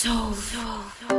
So. soul.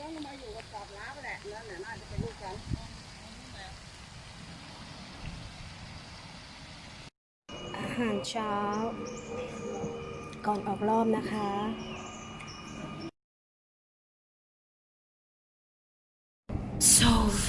แล้วมาอยู่กับกอบล้าแหละน่าจะเป็นลูกกันอาหารเช้าก่อนออกรอบนะคะโซโซ